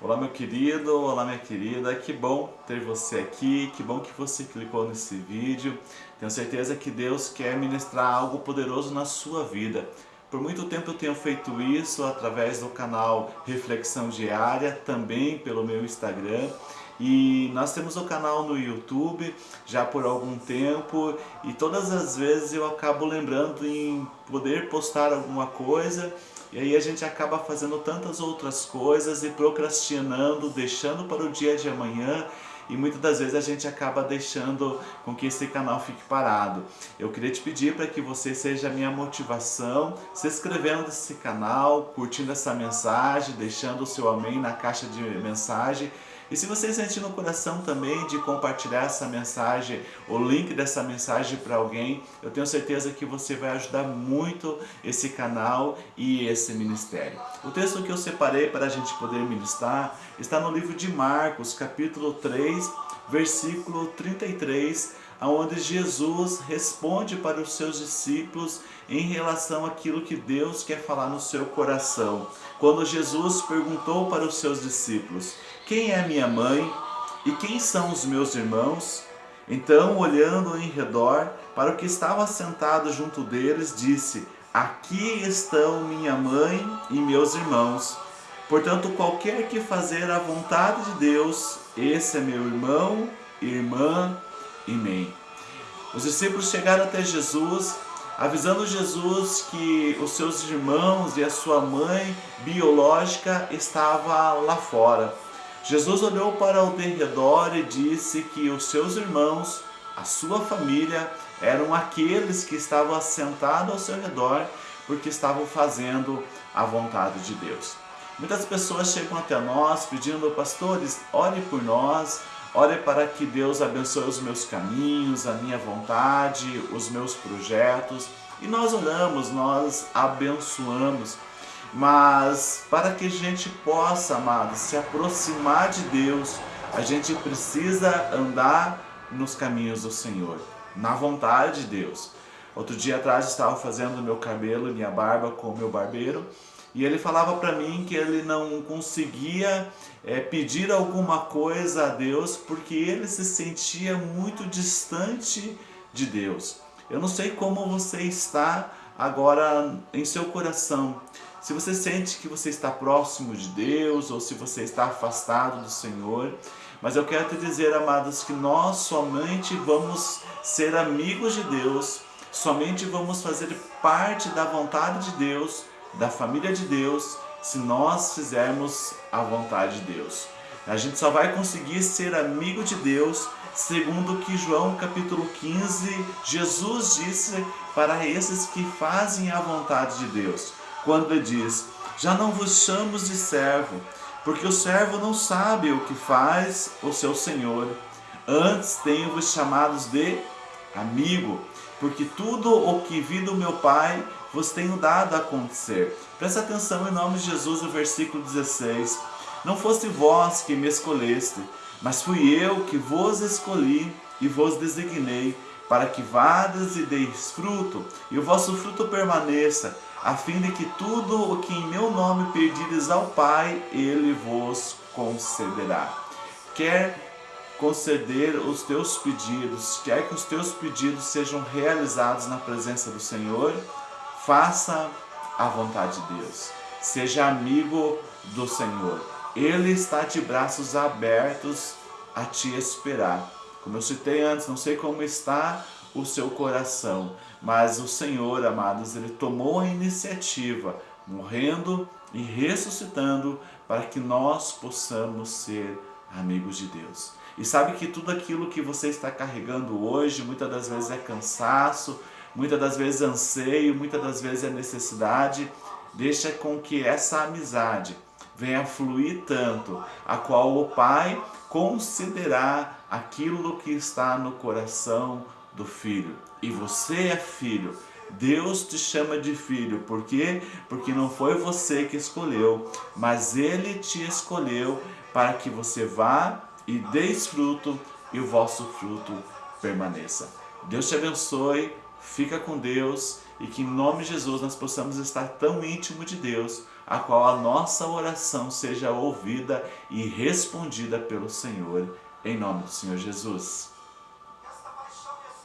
Olá meu querido, olá minha querida, que bom ter você aqui, que bom que você clicou nesse vídeo. Tenho certeza que Deus quer ministrar algo poderoso na sua vida. Por muito tempo eu tenho feito isso através do canal Reflexão Diária, também pelo meu Instagram. E nós temos o canal no YouTube já por algum tempo e todas as vezes eu acabo lembrando em poder postar alguma coisa e aí a gente acaba fazendo tantas outras coisas e procrastinando, deixando para o dia de amanhã e muitas das vezes a gente acaba deixando com que esse canal fique parado. Eu queria te pedir para que você seja a minha motivação, se inscrevendo nesse canal, curtindo essa mensagem, deixando o seu amém na caixa de mensagem e se você sentir no coração também de compartilhar essa mensagem, o link dessa mensagem para alguém, eu tenho certeza que você vai ajudar muito esse canal e esse ministério. O texto que eu separei para a gente poder ministrar está no livro de Marcos, capítulo 3, versículo 33, onde Jesus responde para os seus discípulos em relação àquilo que Deus quer falar no seu coração. Quando Jesus perguntou para os seus discípulos, quem é minha mãe e quem são os meus irmãos? Então, olhando em redor para o que estava sentado junto deles, disse, Aqui estão minha mãe e meus irmãos. Portanto, qualquer que fazer a vontade de Deus, esse é meu irmão, irmã e mãe. Os discípulos chegaram até Jesus, avisando Jesus que os seus irmãos e a sua mãe biológica estavam lá fora. Jesus olhou para o derredor e disse que os seus irmãos, a sua família, eram aqueles que estavam assentados ao seu redor porque estavam fazendo a vontade de Deus. Muitas pessoas chegam até nós pedindo, pastores, ore por nós, ore para que Deus abençoe os meus caminhos, a minha vontade, os meus projetos. E nós oramos, nós abençoamos. Mas para que a gente possa, amados, se aproximar de Deus, a gente precisa andar nos caminhos do Senhor, na vontade de Deus. Outro dia atrás estava fazendo meu cabelo, minha barba com o meu barbeiro e ele falava para mim que ele não conseguia é, pedir alguma coisa a Deus porque ele se sentia muito distante de Deus. Eu não sei como você está agora em seu coração. Se você sente que você está próximo de Deus ou se você está afastado do Senhor, mas eu quero te dizer, amados, que nós somente vamos ser amigos de Deus, somente vamos fazer parte da vontade de Deus da família de Deus se nós fizermos a vontade de Deus. A gente só vai conseguir ser amigo de Deus segundo que João capítulo 15, Jesus disse para esses que fazem a vontade de Deus. Quando ele diz, já não vos chamo de servo, porque o servo não sabe o que faz o seu Senhor. Antes tenho-vos chamados de amigo, porque tudo o que vi do meu Pai vos tenho dado a acontecer. Presta atenção em nome de Jesus no versículo 16. Não foste vós que me escolheste, mas fui eu que vos escolhi e vos designei, para que vades e deis fruto, e o vosso fruto permaneça, a fim de que tudo o que em meu nome pedides ao Pai, Ele vos concederá. Quer conceder os teus pedidos, quer que os teus pedidos sejam realizados na presença do Senhor, Faça a vontade de Deus. Seja amigo do Senhor. Ele está de braços abertos a te esperar. Como eu citei antes, não sei como está o seu coração, mas o Senhor, amados, Ele tomou a iniciativa, morrendo e ressuscitando, para que nós possamos ser amigos de Deus. E sabe que tudo aquilo que você está carregando hoje, muitas das vezes é cansaço, muitas das vezes anseio, muitas das vezes é necessidade, deixa com que essa amizade venha fluir tanto, a qual o Pai considerar aquilo que está no coração do filho. E você é filho, Deus te chama de filho, por quê? Porque não foi você que escolheu, mas Ele te escolheu para que você vá e deis fruto e o vosso fruto permaneça. Deus te abençoe, fica com Deus e que em nome de Jesus nós possamos estar tão íntimo de Deus a qual a nossa oração seja ouvida e respondida pelo Senhor, em nome do Senhor Jesus.